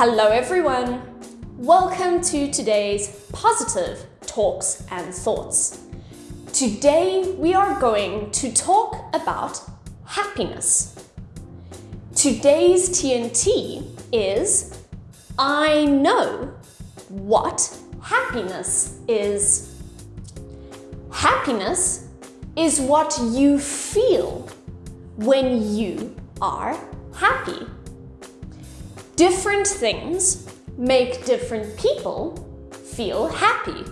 Hello everyone! Welcome to today's positive talks and thoughts. Today we are going to talk about happiness. Today's TNT is I know what happiness is. Happiness is what you feel when you are happy. Different things make different people feel happy.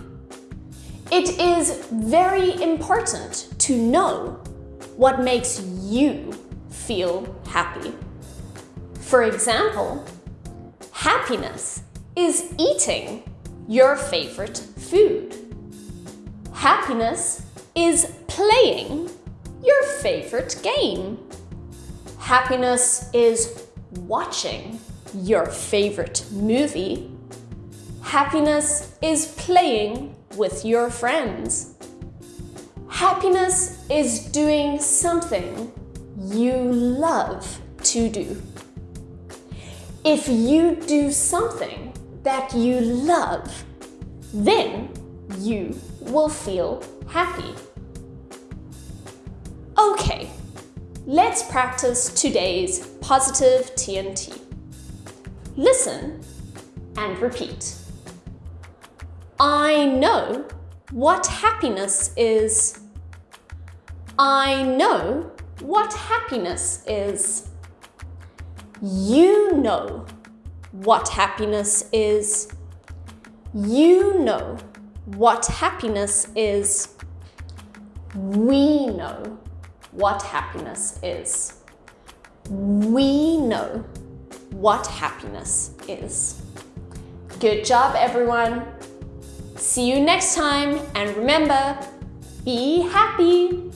It is very important to know what makes you feel happy. For example, happiness is eating your favorite food. Happiness is playing your favorite game. Happiness is watching your favorite movie. Happiness is playing with your friends. Happiness is doing something you love to do. If you do something that you love, then you will feel happy. Okay, let's practice today's positive TNT. Listen and repeat. I know what happiness is. I know what happiness is. You know what happiness is. You know what happiness is. We know what happiness is. We know what happiness is. Good job, everyone. See you next time and remember, be happy.